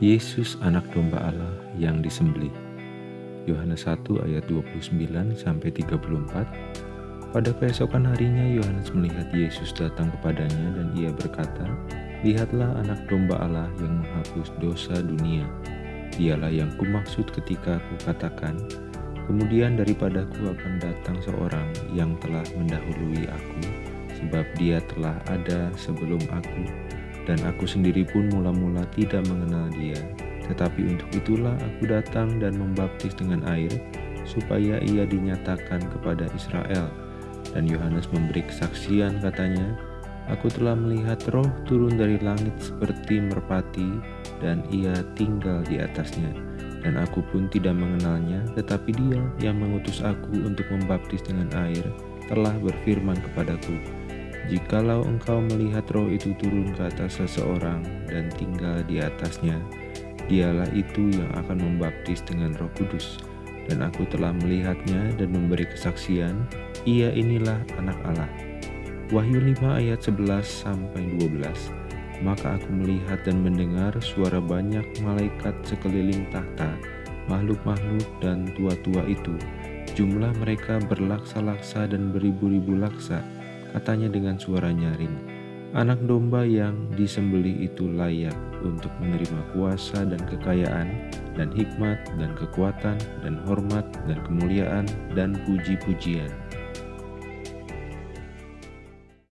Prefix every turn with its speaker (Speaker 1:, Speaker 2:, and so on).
Speaker 1: Yesus anak domba Allah yang disembelih. Yohanes 1 ayat 29 sampai 34. Pada keesokan harinya Yohanes melihat Yesus datang kepadanya dan ia berkata, Lihatlah anak domba Allah yang menghapus dosa dunia. Dialah yang kumaksud ketika aku katakan, Kemudian daripadaku akan datang seorang yang telah mendahului aku, sebab dia telah ada sebelum aku, dan aku sendiri pun mula-mula tidak mengenal dia. Tetapi untuk itulah aku datang dan membaptis dengan air, supaya ia dinyatakan kepada Israel. Dan Yohanes memberi kesaksian katanya, Aku telah melihat roh turun dari langit seperti merpati, dan ia tinggal di atasnya. Dan aku pun tidak mengenalnya, tetapi dia yang mengutus aku untuk membaptis dengan air, telah berfirman kepadaku, Jikalau engkau melihat roh itu turun ke atas seseorang dan tinggal di atasnya, dialah itu yang akan membaptis dengan roh kudus. Dan aku telah melihatnya dan memberi kesaksian, ia inilah anak Allah. Wahyu 5 ayat 11 sampai 12. Maka aku melihat dan mendengar suara banyak malaikat sekeliling tahta, makhluk-makhluk dan tua-tua itu. Jumlah mereka berlaksa-laksa dan beribu-ribu laksa katanya dengan suara nyaring, Anak domba yang disembelih itu layak untuk menerima kuasa dan kekayaan, dan hikmat, dan kekuatan, dan hormat, dan kemuliaan, dan puji-pujian.